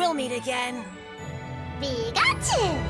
We'll meet again. We got you!